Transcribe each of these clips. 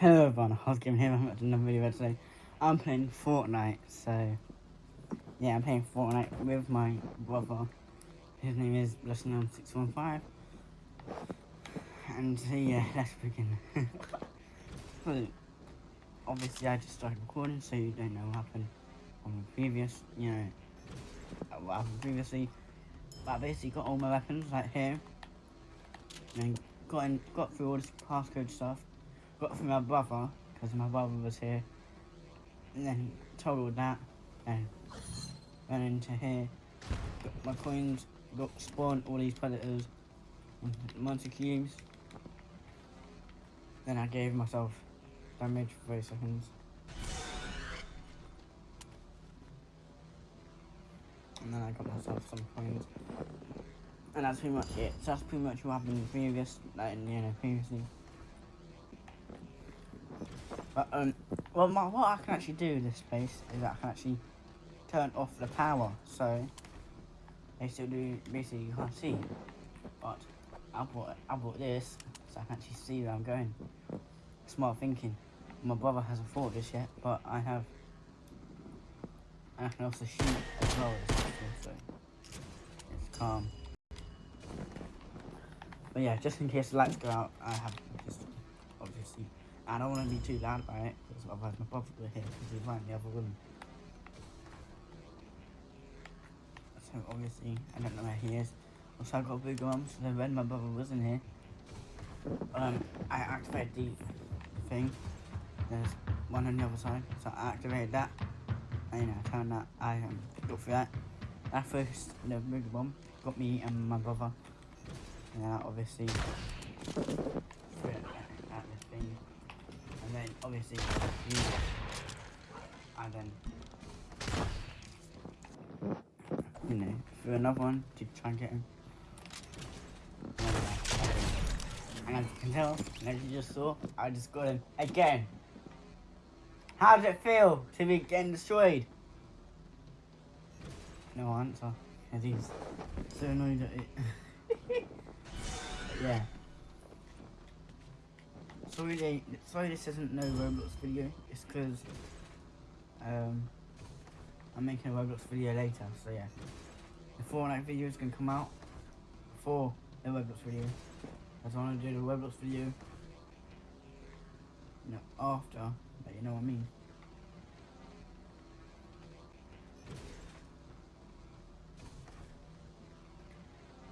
Hello everyone, Hosgame here, I was giving him another video today. I'm playing Fortnite, so yeah, I'm playing Fortnite with my brother. His name is Blessing615. And so yeah, let's begin. so, obviously I just started recording, so you don't know what happened on the previous, you know, uh, what happened previously. But I basically got all my weapons, like here. And got in, got through all this passcode stuff got from my brother, because my brother was here, and then totaled that, and went into here, got my coins, got spawned all these predators, monster cubes, then I gave myself damage for 30 seconds. And then I got myself some coins. And that's pretty much it. So that's pretty much what happened previous, like, you know, previously. Um, well, my, what I can actually do in this space is I can actually turn off the power, so basically, basically you can't see. But I bought, I bought this, so I can actually see where I'm going. Smart thinking. My brother hasn't thought this yet, but I have. And I can also shoot as well as so it's calm. But yeah, just in case the lights go out, I have just obviously I don't want to be too loud about it, because otherwise my brother hear because he's in the other room. So obviously, I don't know where he is. Also, I got a big arm, so when my brother wasn't here, um, I activated the thing. There's one on the other side, so I activated that. And you know, I turned that, I um, picked up for that. That first, the big bomb, got me and my brother. And then obviously, obviously you and then you know for another one to try and get him. And as you can tell as you just saw I just got him again. How does it feel to be getting destroyed? No answer. Because he's so annoyed at it. Yeah sorry, sorry this isn't no Roblox video. It's because um, I'm making a Roblox video later. So yeah, the Fortnite video is gonna come out before the Roblox video. I want to do the Roblox video, you know, after. But you know what I mean.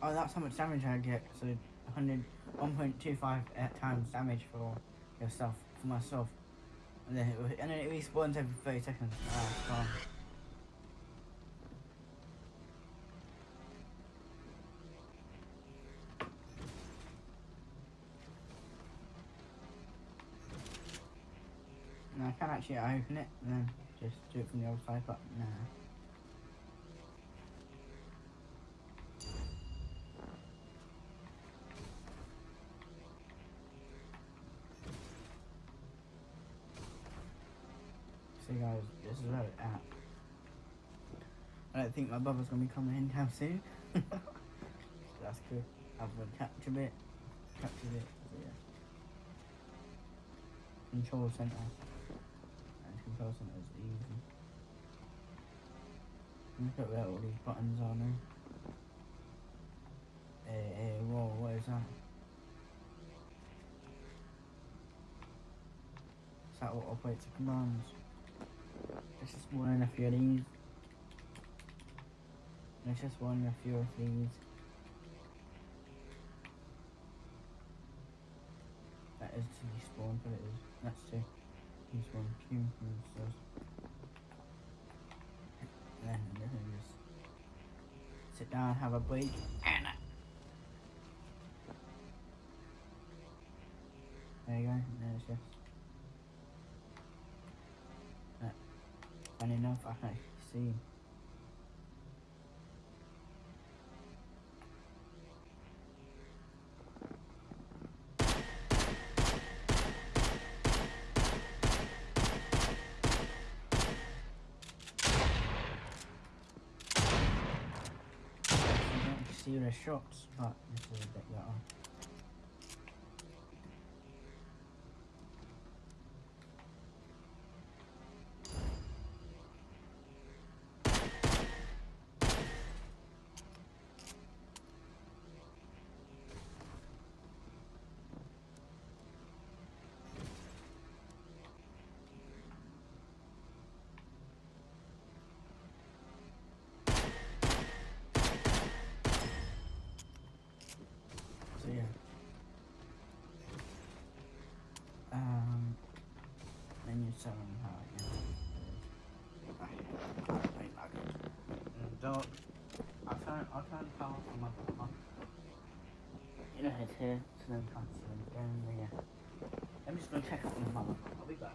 Oh, that's how much damage I get. So 100. 1.25 times damage for yourself, for myself. And then it, and then it respawns every 30 seconds. Ah, I can actually open it and then just do it from the other side, but nah. Think my brother's gonna be coming in time soon. that's good. I've captured it. Captured it. Yeah. Control center. And control center is easy. Look at where all these buttons are now. Hey, hey, whoa, what is that? Is that what operates the commands? Let's just spawn in a few of these. Let's just in a few of these. That is to despawn, but it is. That's to despawn. Monsters. And then, just sit down, have a break, and there you go. There's just funny enough, I can see. See the shots, but this is a bit better. Seven power, yeah. I can't like it. Mm, Don't. I'll turn, I'll turn the power from my. You know, head here, so then can't. Let me just go check on the mother. I'll be back.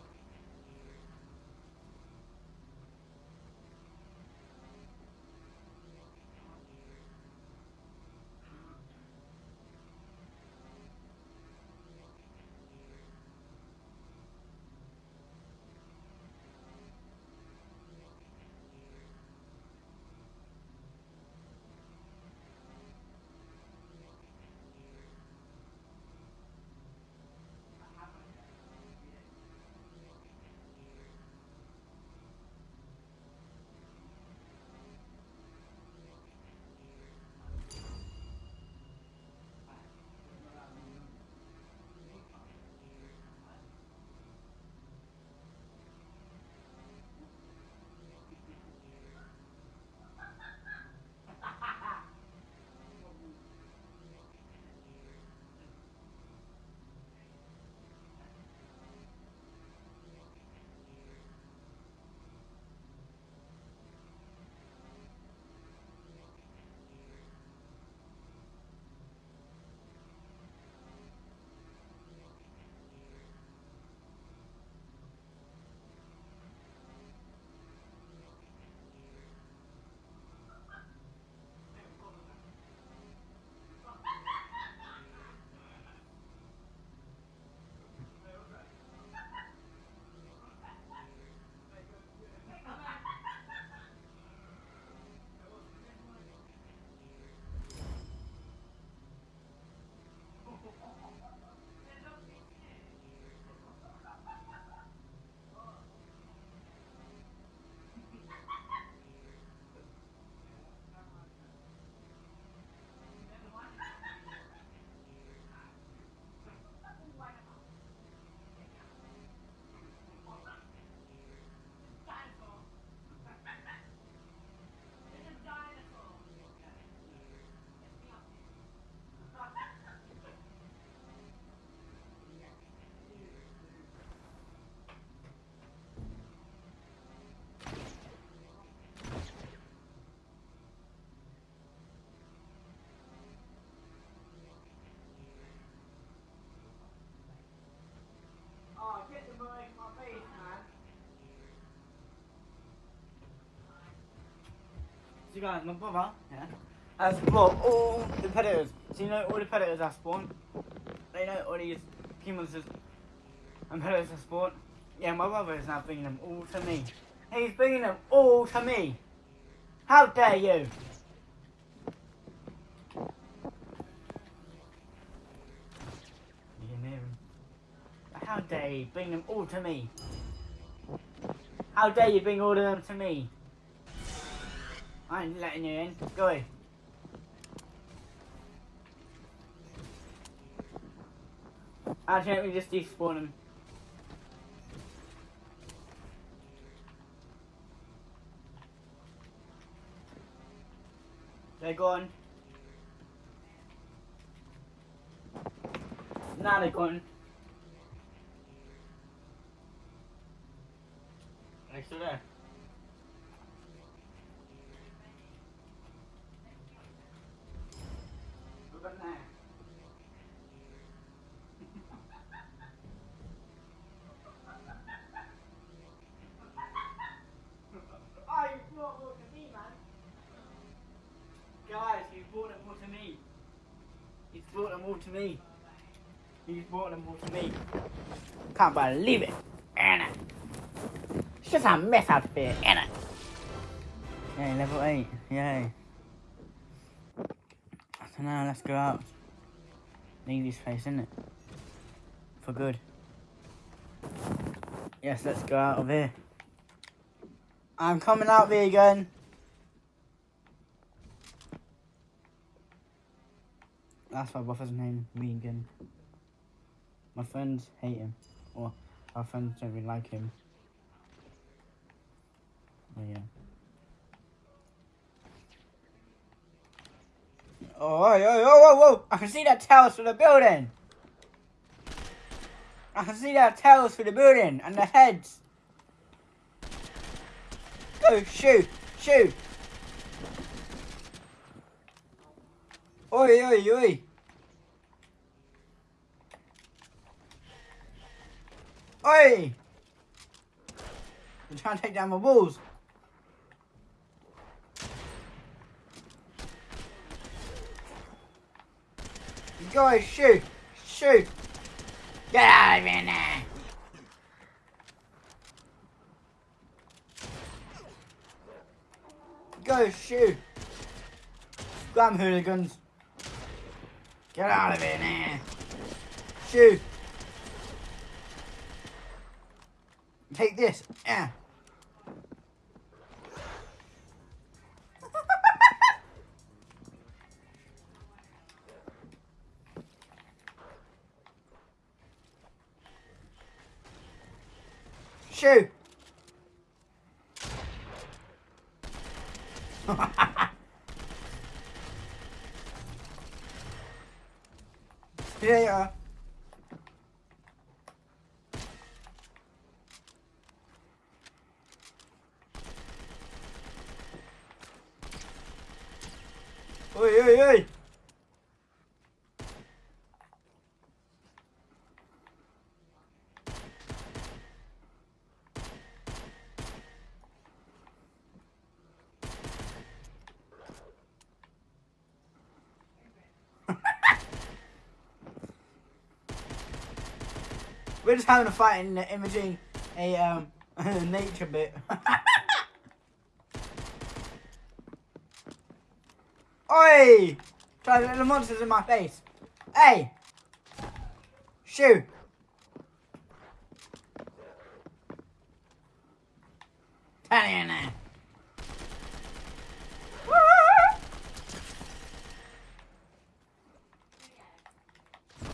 Guys, my brother, yeah, has brought all the predators. So you know all the predators that spawn? They know all these humans and predators that spawn? Yeah, my brother is now bringing them all to me. He's bringing them all to me. How dare you? How dare you bring them all to me? How dare you bring all of them to me? I ain't letting you in. Go away. Actually, let me just despawn them. They're gone. Now they're gone. Are they still there? Look at that. Oh, you brought them all to me, man. Guys, you brought them all to me. He's brought to me. He's brought them all to me. Can't believe it. Anna. It's just a mess out there, Anna. Yay, level 8. Yay. So now let's go out. Leave this place, innit? For good. Yes, let's go out of here. I'm coming out vegan. That's my brother's name, vegan. My friends hate him. Or our friends don't really like him. But yeah. Oh, oh, oh, oh, whoa! I can see that towers through the building! I can see that towers through the building and the heads Go, shoot, shoot. Oi, oi, oi. Oi! You're trying to take down my walls. You guys, shoot, shoot. Get out of here now. Go, shoot. Grab hooligans. Get out of here now. Shoot. Take this. Yeah. We're just having a fight in imaging a um nature bit. Oi! Try the monsters in my face. Hey! Shoot! Turn in there.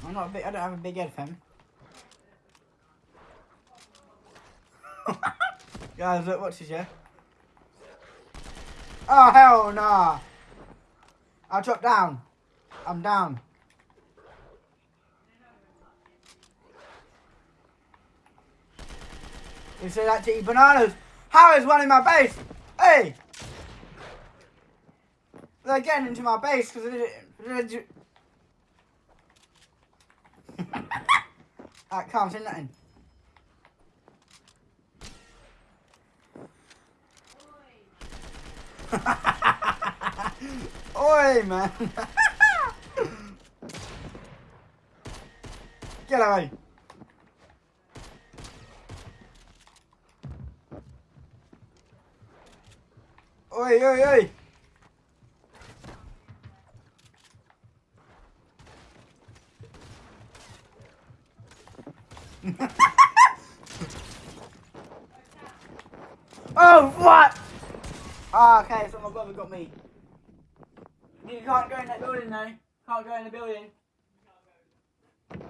I'm not a big, I don't have a big head. Guys, look, watch this, yeah? Oh, hell nah. I dropped down. I'm down. You say that to eat bananas. How is one in my base? Hey! They're getting into my base because they can't say nothing. Oi, man. Get away. Oi, oi, oi. oh, what? Ah, okay, so my brother got me. You can't go in that building though. Can't go in the building.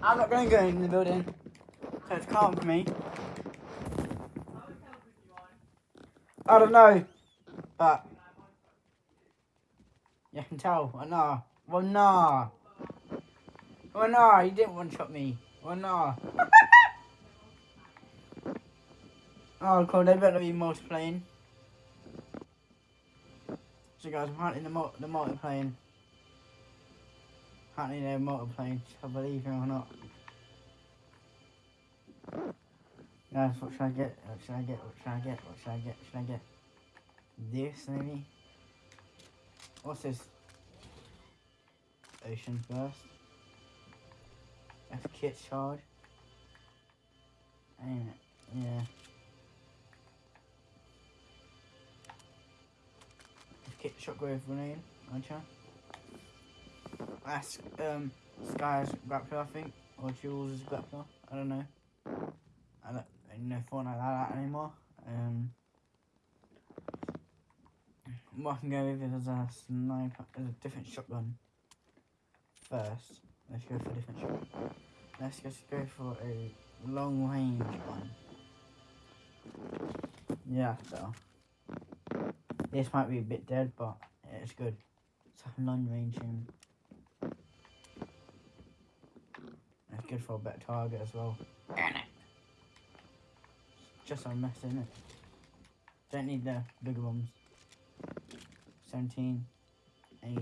I'm not going to go in the building. So it's calm for me. I don't know. But you can tell. Well nah. Well nah. Well nah, you didn't one shot me. Well nah. oh cool, they better be multiplaying. So guys, I'm hunting the, mul the multiplane. Hunting the multiplane, I believe it or not. Guys, what should I get? What should I get? What should I get? What should I get? Should I get this maybe? What's this? Ocean burst. That's kit charge. Ain't it? Yeah. Kick shockwave grenade you? That's um Sky's grappler I think. Or Jules' grappler. I don't know. I don't, know Fortnite like that anymore. Um what I can go with is a sniper is a different shotgun first. Let's go for a different shotgun. Let's just go for a long range one. Yeah, so this might be a bit dead, but it's good. It's a long range and it's good for a better target as well. Just a mess in it. Don't need the bigger ones. 17, 18.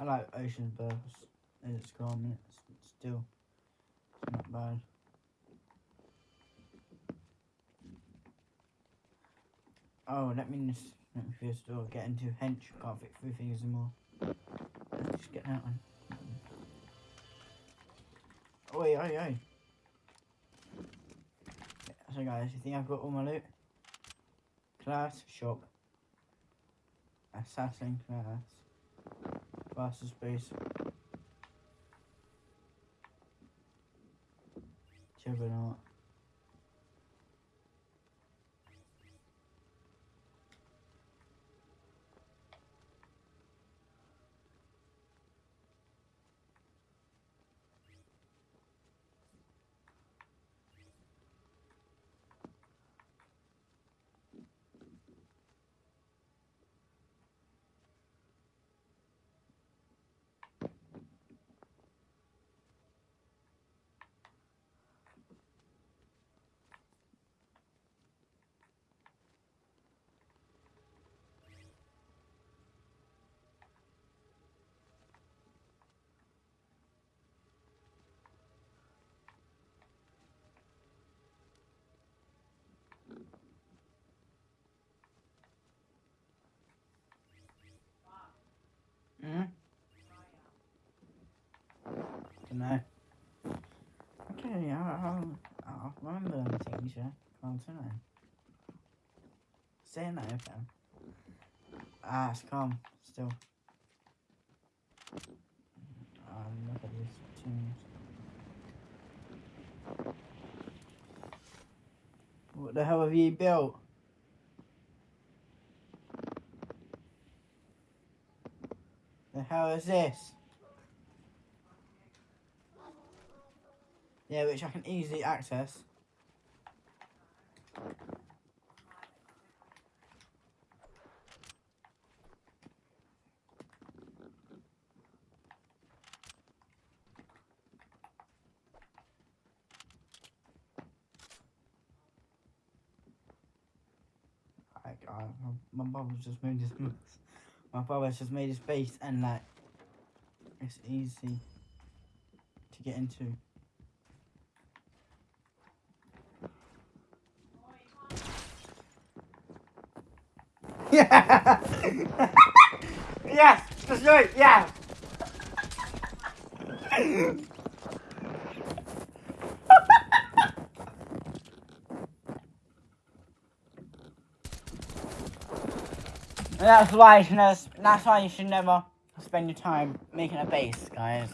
I like Ocean Burst. It's calm it's still It's not bad. Oh, let me just let me first of oh, all get into hench. Can't fit three fingers anymore. Let's just get that one. Oi, oi, oi. So guys, you think I've got all my loot? Class, shop. Assassin class. Faster space. Juggernaut. Mm? Know. Okay, I'll, I'll, I'll remember them things, yeah. Can't I? Saying that, okay. Ah, it's calm, still. Um, look at these tunes. What the hell have you built? The hell is this? Yeah, which I can easily access. I, my brother's just made his my brother's just made his base and like it's easy to get into. Yeah. yes, that's right. Yeah. that's why you should never, that's why you should never spend your time making a base, guys.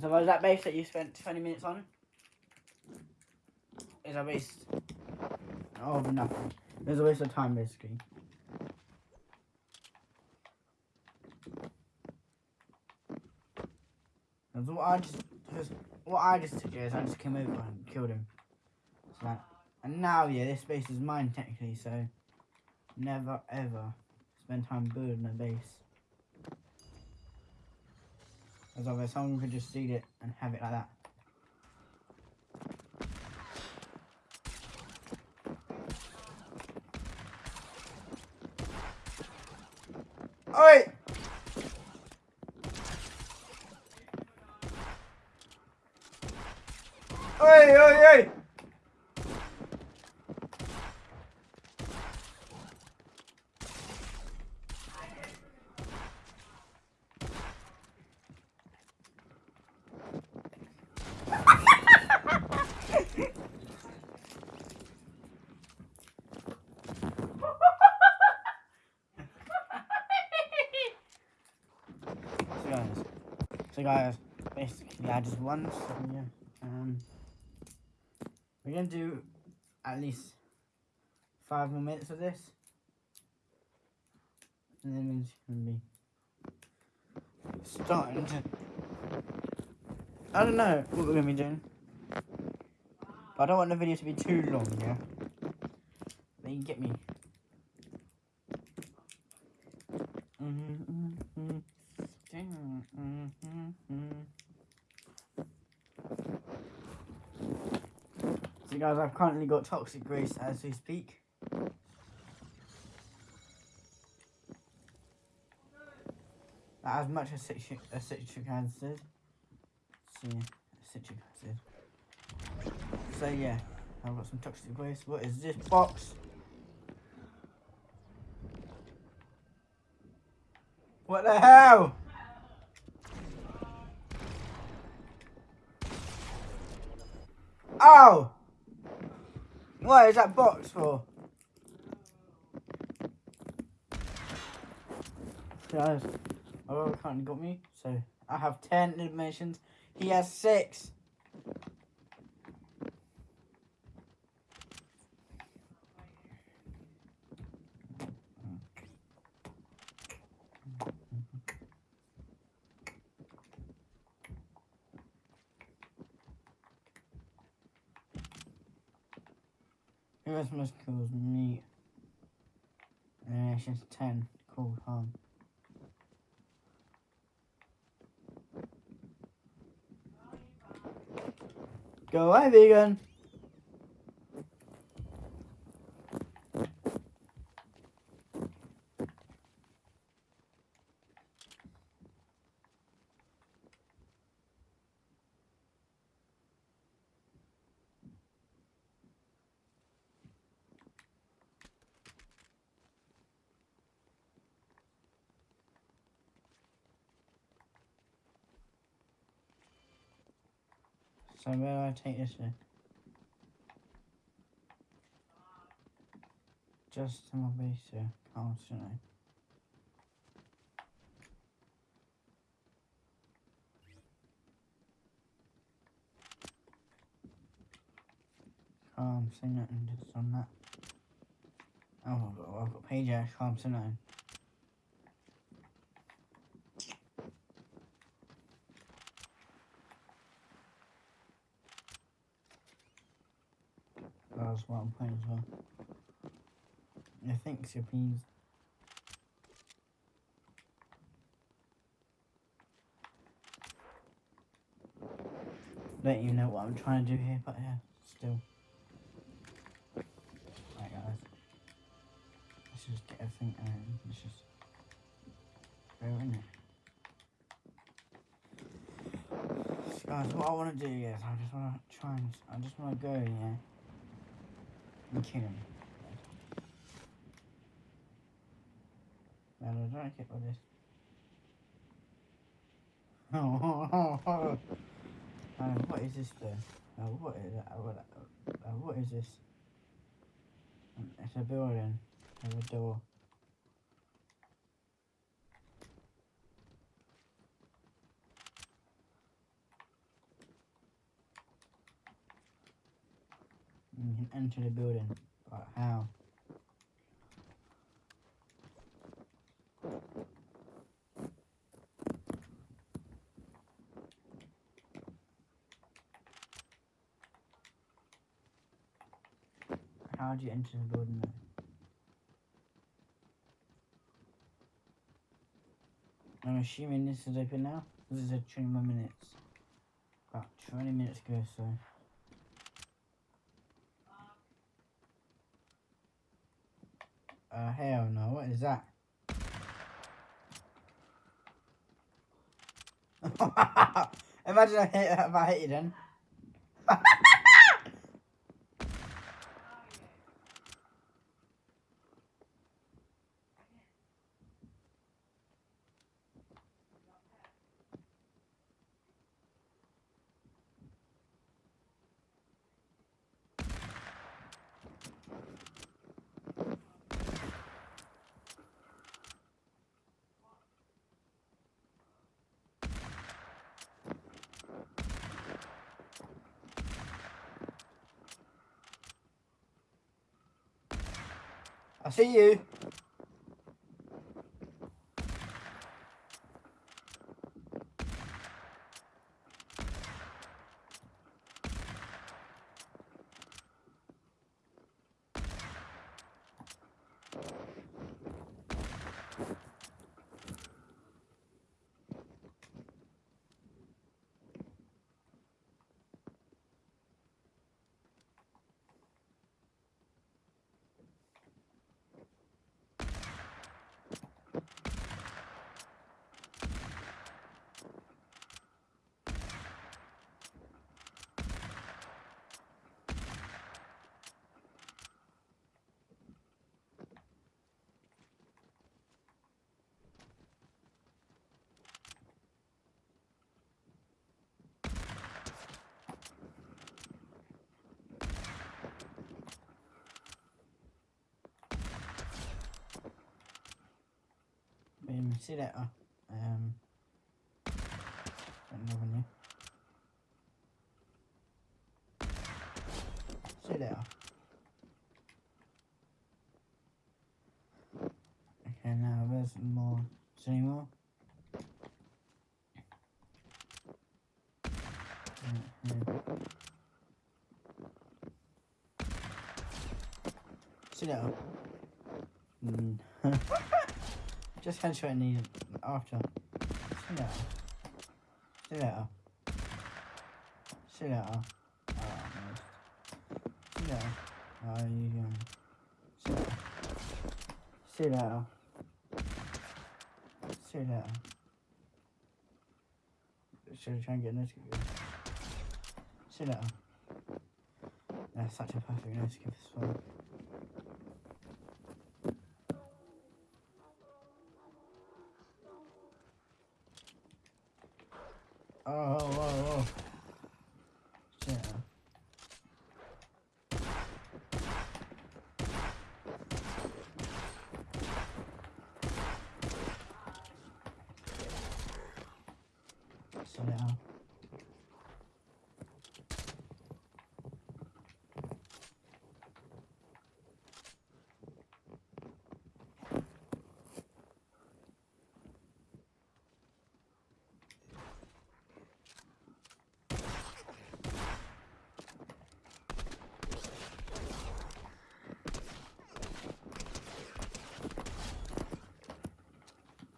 So what is that base that you spent 20 minutes on? Is a waste Oh, of nothing. It's a waste of time, basically. What I just, what I just did is I just came over and killed him. So and now yeah, this base is mine technically. So never ever spend time building a base. As otherwise someone could just steal it and have it like that. Oi! Oi, oi, oi! So guys, guys, basically I just won, so yeah, um, we're gonna do at least five more minutes of this, and then it's gonna be starting to, I don't know what we're gonna be doing, but I don't want the video to be too long, yeah, then you get me. So guys, I've currently got Toxic Grace as we speak. As much as citric, a citric acid. So yeah, citric acid. So yeah, I've got some Toxic Grace. What is this box? What the hell? Oh! What is that box for? Guys, oh, currently got me. So I have 10 eliminations. He has 6. Most kills? Me. Eliminations 10. Cold harm. Go away, vegan. So where do I take this? Just to my base here, constantly. Can't say nothing just on that. Oh, I've got, I've got X, can't say nothing. That's what I'm playing as well. Thanks, you please. Don't even know what I'm trying to do here, but yeah, still. Right, guys. Let's just get everything and let's just go in. So guys, what I want to do is I just want to try and I just want to go, yeah, kill I don't get with this. Oh, uh, what is this though? Uh, what is that? Uh, what, uh, what is this? It's a building. There's a door. You can enter the building, but how? How do you enter the building? I'm assuming this is open now. This is a 20 more minutes. About 20 minutes ago, so. Uh, hell no, what is that? Imagine I hit, if I hit you then. see you. Um, see you later. Um, don't know when you. See you later. Okay, now there's more. Any more? See you later. Mm. Just headshot in the after. See you later. See you later. See you later. See you later. You um, See you later. See you later. Later. Should I try and get a notice giver? See you later. That's such a perfect giver as well. Oh, oh, oh, oh. Yeah. Slow down.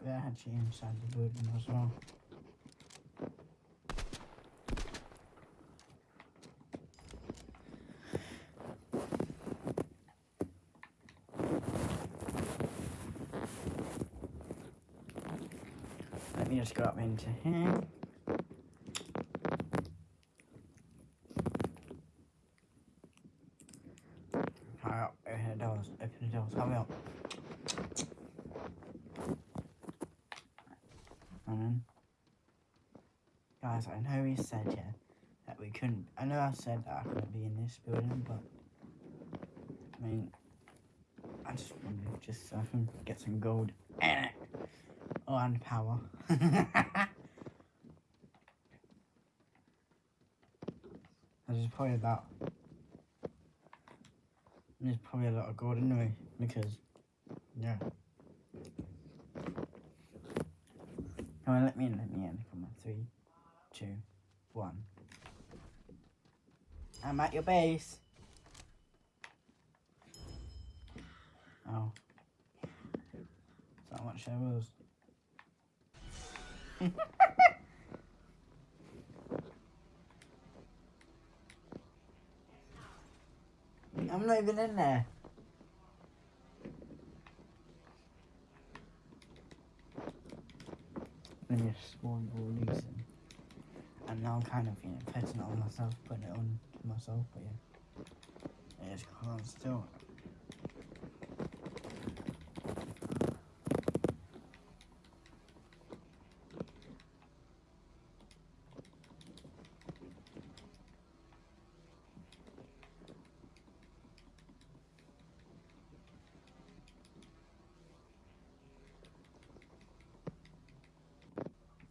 Yeah, actually inside as well. Let me just go up into here. Up, open the doors, open the doors, hurry up. And then, guys, I know we said yeah that we couldn't. I know I said that I couldn't be in this building, but I mean, I just want to just so I can get some gold and oh, and power. There's probably about. There's probably a lot of gold anyway because, yeah. Come on, let me in, let me in. Come on, three, two, one. I'm at your base. Oh. That's how much there was. I'm not even in there. Let me spawn all these in. And now I'm kind of, you know, putting it on myself, putting it on myself, but yeah. I just still.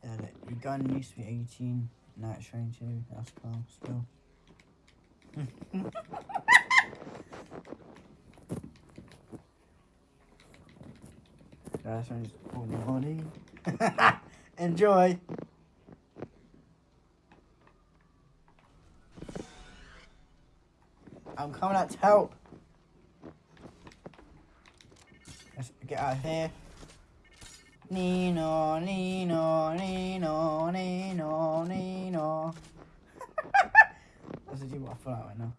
Yeah, your gun used to be 18, now it's 22, that's cool, still. That's when it's all morning. Enjoy! I'm coming out to help. Let's get out of here. Nino, Nino, Nino, Nino, Nino. That's actually what I feel right now.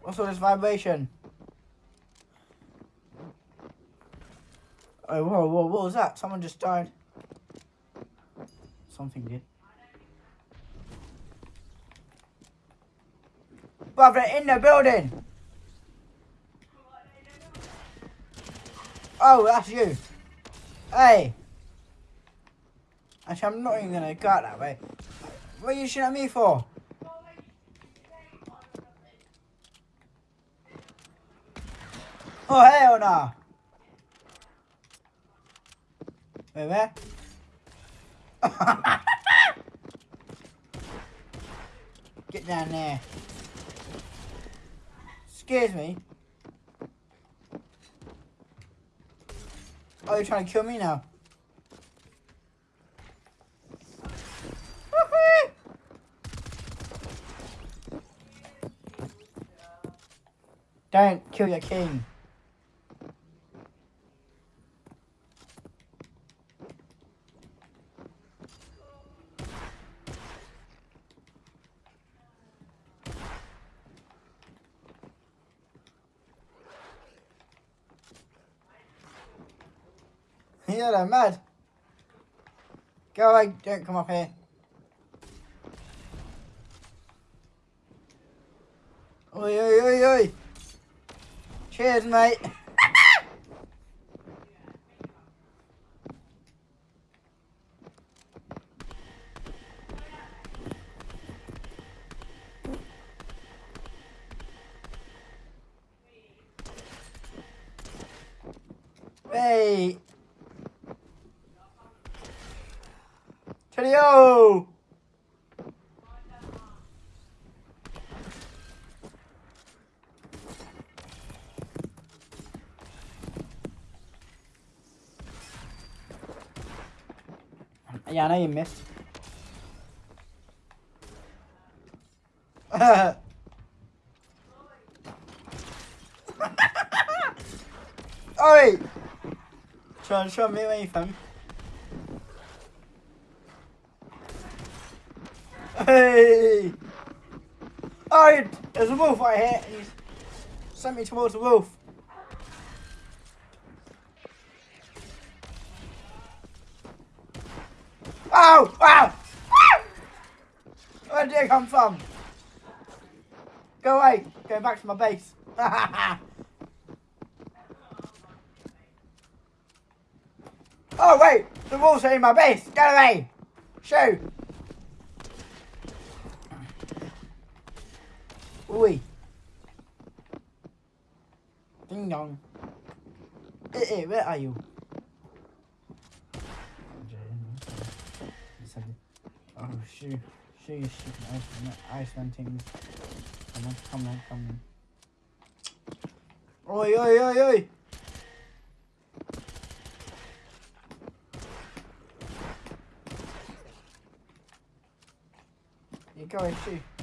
What's all this vibration? Oh, whoa, whoa, what was that? Someone just died. Something did. Brother, in the building! Oh, that's you. Hey. Actually, I'm not even going to go out that way. What are you shooting at me for? Oh, hell no. Wait, where? Get down there. Excuse me. Oh, you're trying to kill me now. Don't kill your king. Yeah, they're mad. Go away, don't come up here. Oi, oi, oi, oi. Cheers, mate. hey. Cheerio! Yeah, I know you missed. Oi! Try and show me where you from. Hey! Oh, there's a wolf right here, and he's sent me towards the wolf. Ow! Ow! Ow! Where did it come from? Go away! Going back to my base. oh wait! The wolves are in my base! Get away! Shoot! Ui. Ding dong. Eh, eh, where are you? Oh, shoot. Shoot your stupid ice, ice things. Come on, come on, come on. Oi, oi, oi, oi! You go shoot.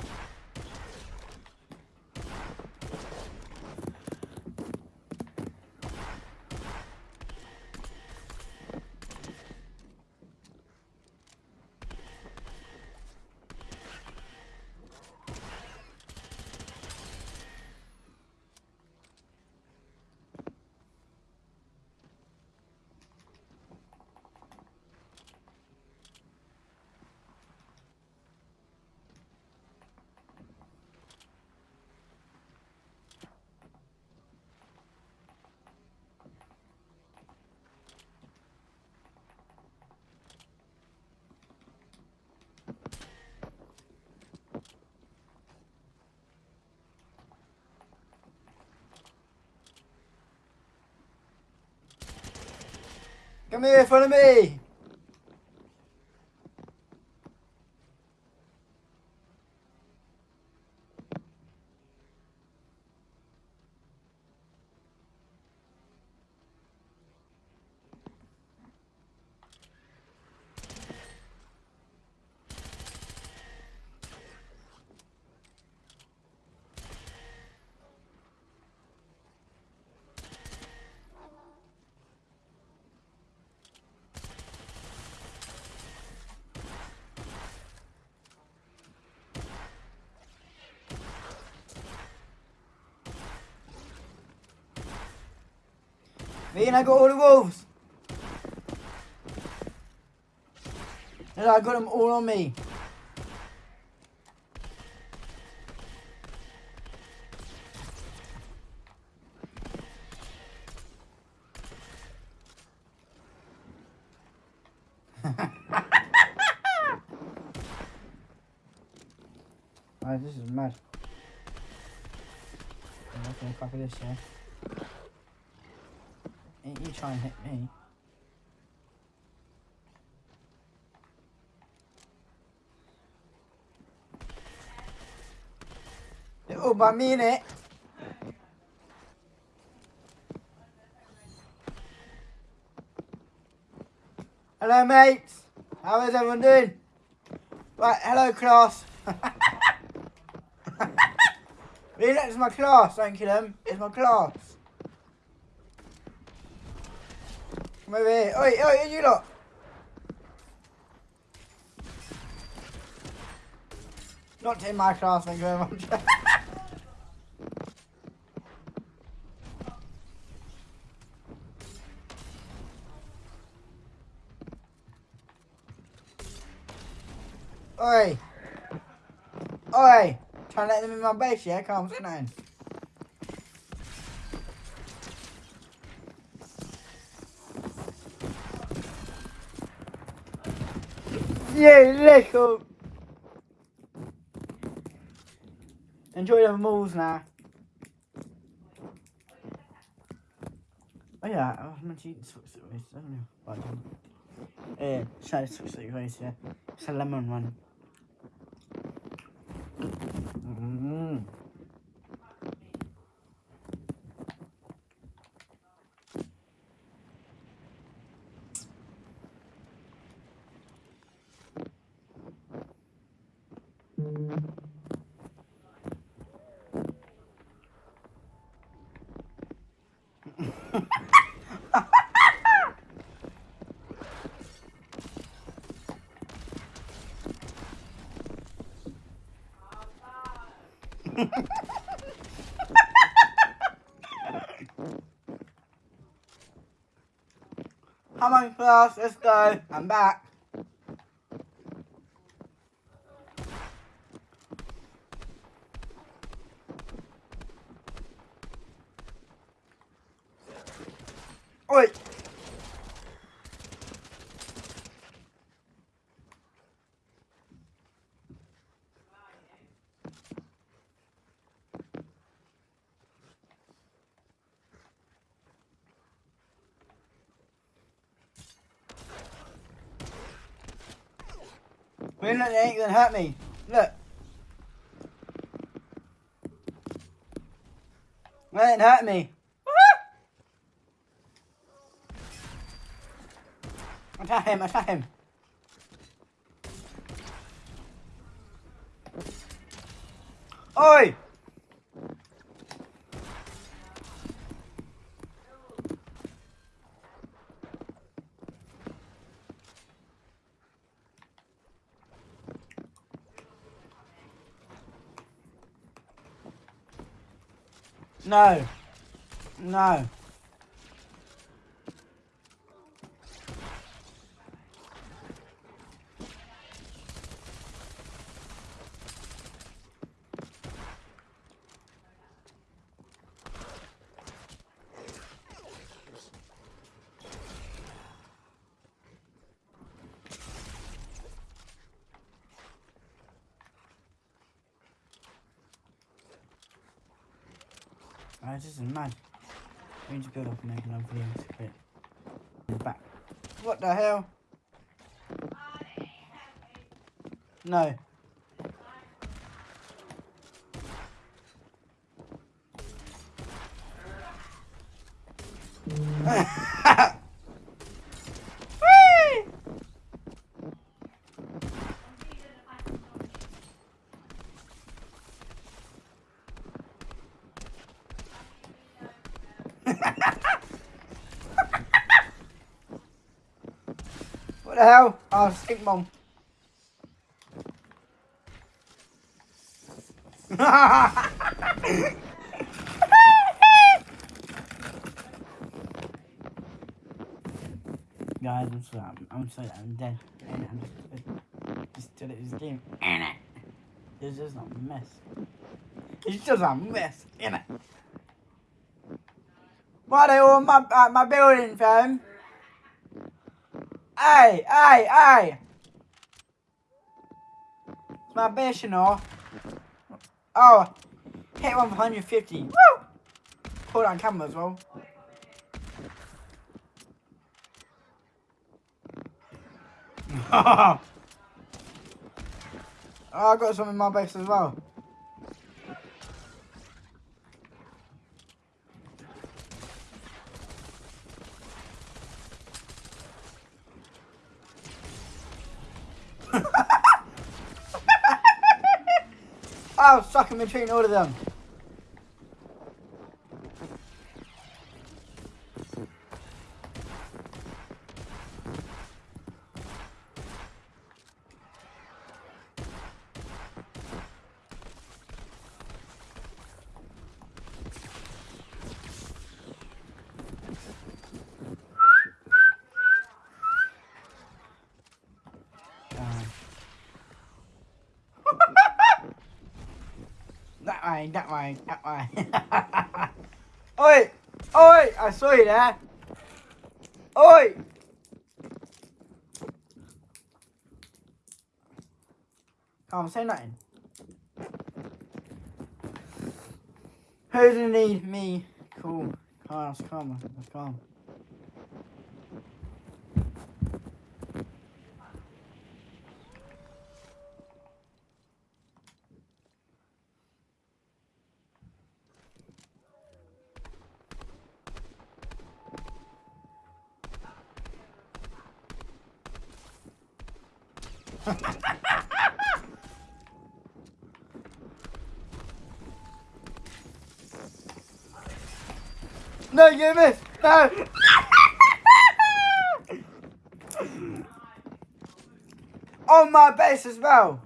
Come here, follow me. I got all the wolves. And I got them all on me. this is mad. I'm not gonna copy this, yeah you try and hit me. Oh, I mean it. Hello, mates. How is everyone doing? Right, hello, class. Relax, my class. Thank you, them. It's my class. Over here. Oi, oi, you lot. Not in my class, thank you very much. Oi! Oi! Trying to let them in my base, yeah? Come sit down. You go. Enjoy the moves now. Oh yeah, I was meant to eat the race, I don't know. But I didn't. Uh, race, yeah. It's a lemon one. Mm. Come on, class, let's go. I'm back. Oi! Look, they ain't gonna hurt me. Look. They ain't hurt me. I attack him, I attack him. Oi! No. No. Oh, this is mad. We need to build up and make another video to. We're back. What the hell? No. Stink bomb. Guys, I'm sorry. I'm, I'm sorry. I'm dead. And I'm just, still at this game. And it. It's just a mess. It's just a mess, innit? Why they all my uh, my building, fam? Hey, hey, hey! It's my best, you know. Oh, hit one for 150. Woo! Put it on camera as well. oh, I got some in my base as well. Was stuck in between all of them. Uh, that that way, that. Oi! Oi! I saw you there. Oi! Can't say nothing. Who do you need me? Cool. Calm, calm, calm. No, you missed! No! On my base as well!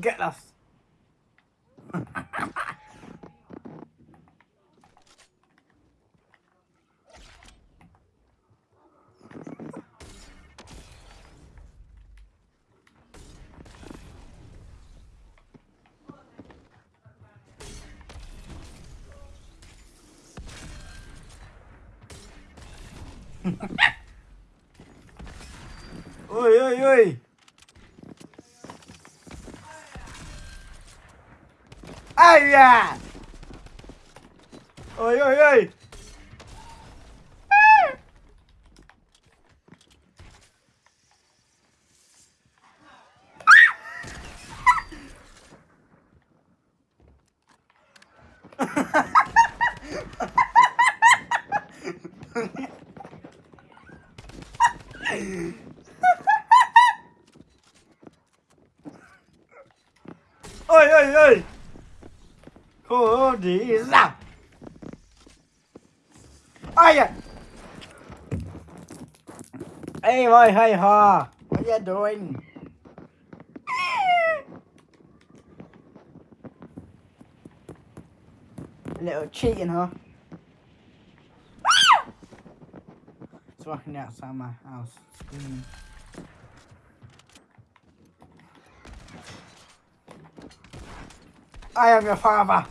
Get us! Oi, oi, oi! Ai, yeah! Oi, oi, oi! Ôi ôi ôi Cô đi ra Ai! Hey ơi hey ha! What you doing little cheating huh It's walking outside my house screaming I am your father.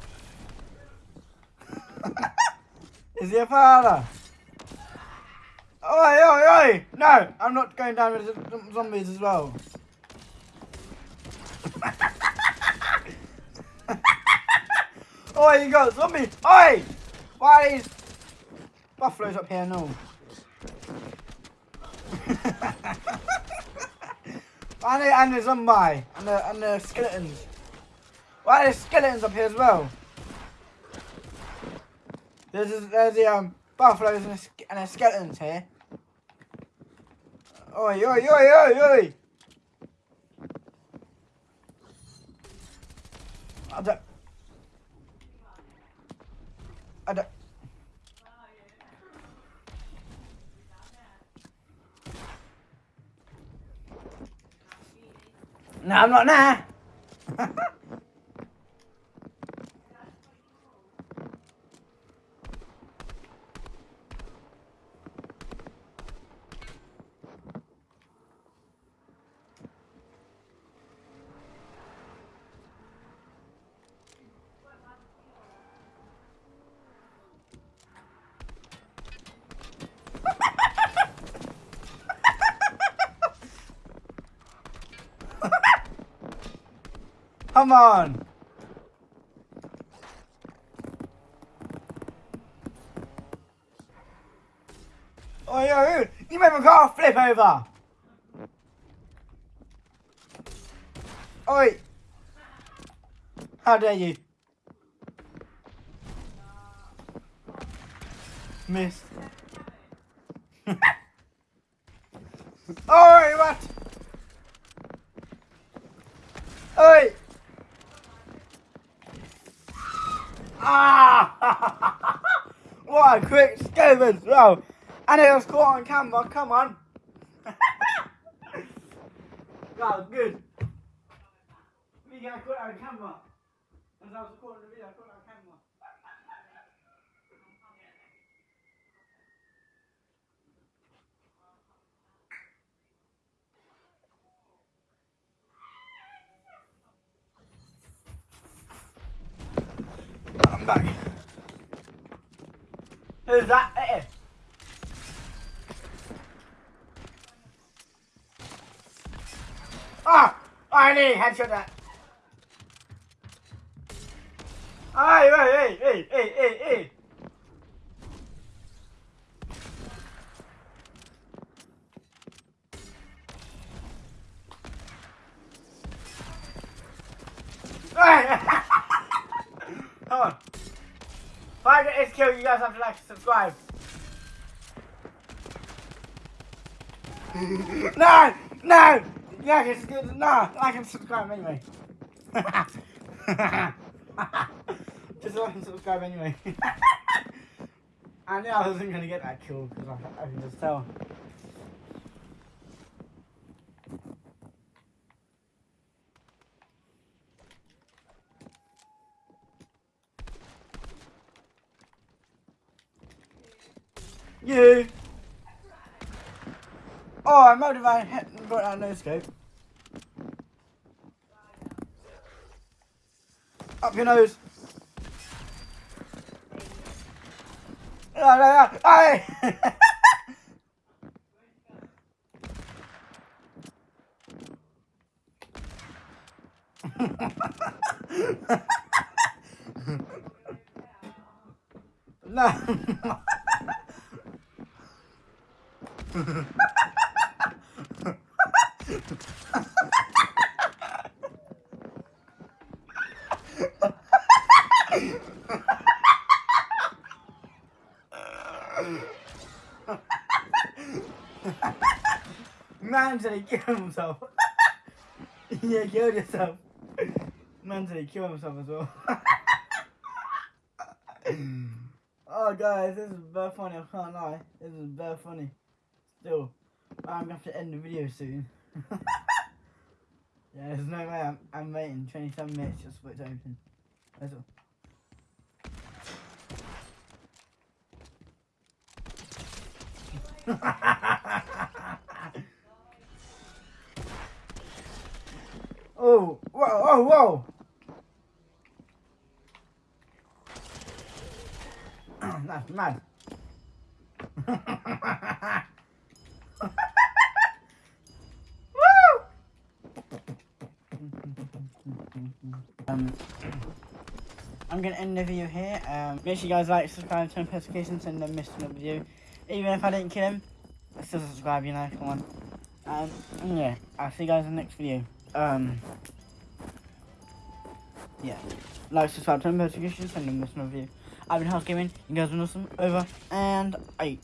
Is your father? Oi, oi, oi! No, I'm not going down with zombies as well. oi, you got zombie! Oi! Why these buffaloes up here? No. and, the, and the zombie and the, and the skeletons. Why are there skeletons up here as well? There's there's the um buffaloes and the, and the skeletons here. Oi oi oi oi oi! I don't. I don't. No, I'm not Come on. Oi, oi. You made my car flip over. Oi. How dare you? Missed. Oi, what? Oi! Ah! A quick as well. And it was caught on camera, come on. that was good. We got caught on camera. As I was recording the video, I caught on camera. I'm back. Who's that? Eh? Ah! Oh, I need headshot that. Hey, hey, hey, hey, hey, hey. Hey! Like subscribe. no! No! Yeah, it's good. No, like and subscribe anyway. Just like and subscribe anyway. I knew I wasn't gonna get that kill because I, I can just tell. You. I'm motivated. Hit got that no scope. Up your nose. No, no, Hey! no. Man's gonna himself. yeah, kill yourself. Man's gonna kill himself as well. oh, guys, this is very funny. I can't lie. This is very funny. Still, I'm gonna have to end the video soon. yeah, there's no way I'm, I'm waiting 27 minutes just for it to open. That's all. oh, whoa, oh, whoa! That's mad. Woo! Um, I'm gonna end the video here. Um, make sure you guys like, subscribe, turn notifications, and then miss another video. Even if I didn't kill him, still subscribe, you know, come on. Um, yeah, I'll see you guys in the next video. Um, yeah. Like, subscribe, turn notifications, and then miss another video. I've been House Gaming, you guys are awesome, over, and eight.